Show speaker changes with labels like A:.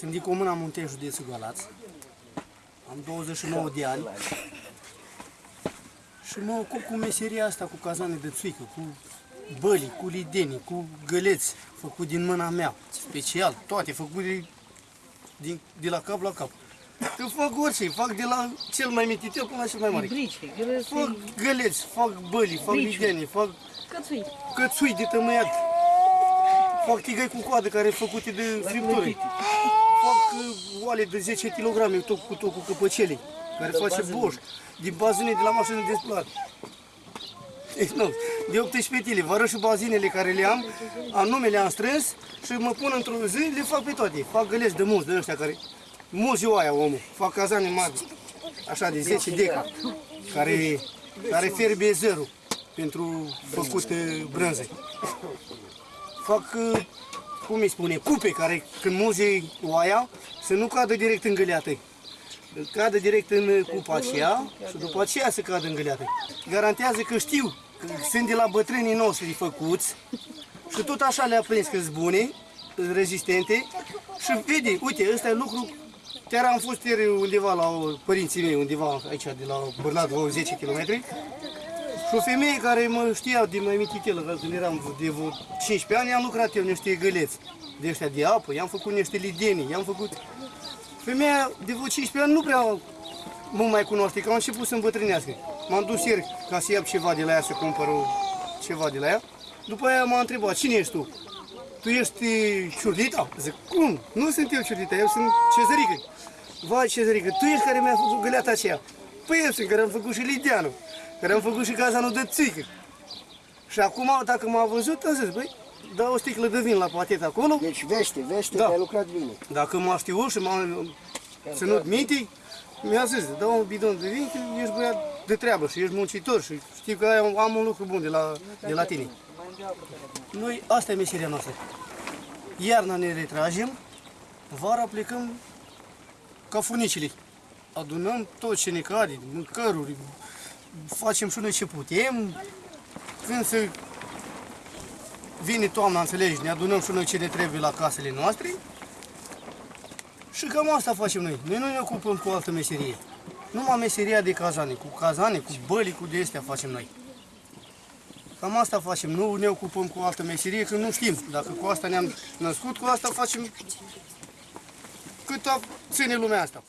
A: Sunt din Comuna Muntei, județul Galați. Am 29 de ani. Și mă ocup cu meseria asta, cu cazane de țuică, cu băli, cu lidenii, cu găleți, făcut din mâna mea, special, toate făcute din, de la cap la cap. Că fac orice, fac de la cel mai mititel până la cel mai mare.
B: Brice, grăsi,
A: Fac găleți, fac băli, fac
B: Briciuri.
A: lidenii, fac
B: cățui.
A: cățui de tămâiat, fac tigăi cu coadă care sunt făcute de fripturi, fac uh, oale de 10 kg, tot cu tot cu căpăcelii, care face boș, din bazine de la mașină de spălat. Deci, nu, de 18 tile, vă arăt și bazinele care le am, am numele am strâns și mă pun într-o zi, le fac pe toate. Fac găleți de mulți de ăștia care, mulți ziua aia omul, fac cazane mari, așa de 10 deca, care, care fierbe zero pentru făcut uh, brânze. Fac, uh, cum îi spune, cupe care când muzi oaia să nu cadă direct în găleată. Cadă direct în uh, cupa aceea și după aceea să cadă în găleată. Garantează că știu că sunt de la bătrânii noștri făcuți și tot așa le-a prins că sunt bune, sunt rezistente și vede, uite, ăsta e lucru Chiar am fost ieri undeva la o- părinții mei, undeva aici, de la Bârnat, vreo 10 km. Și o femeie care mă știa din mai mititelă, că când eram de vreo 15 ani, am lucrat eu niște găleți de ăștia de apă, i-am făcut niște lidenii, i-am făcut... Femeia de vreo 15 ani nu prea mă mai cunoaște, că am început să îmbătrânească. M-am dus ieri ca să iau ceva de la ea, să cumpăr o- ceva de la ea. După aia m-a întrebat, cine ești tu? Tu ești ciurlita? Zic, cum? Nu sunt eu ciurlita, eu sunt cezărică. Vai, cezărică, tu ești care mi-a făcut găleata aceea. Păi eu sunt care am făcut și lideanul, care am făcut și cazanul de țică. Și acum, dacă m-a văzut, a zis, băi, dau o sticlă de vin la patet acolo.
C: Deci vește, vește
A: Da.
C: că ai lucrat bine.
A: Dacă m-a știut și m-a ținut minte, mi-a zis, dau un bidon de vin, că ești băiat de treabă și ești muncitor și știi că am, am un lucru bun de la, de la tine. Noi, asta e meseria noastră. Iarna ne retragem, vara plecăm ca funicile. Adunăm tot ce ne cade, mâncăruri, facem și noi ce putem. Când se vine toamna, înțelegi, ne adunăm și noi ce ne trebuie la casele noastre. Și cam asta facem noi. Noi nu ne ocupăm cu altă meserie. Numai meseria de cazane, cu cazane, cu băli, cu de astea facem noi. Cam asta facem, nu ne ocupăm cu altă meserie, că nu știm. Dacă cu asta ne-am născut, cu asta facem cât ține lumea asta.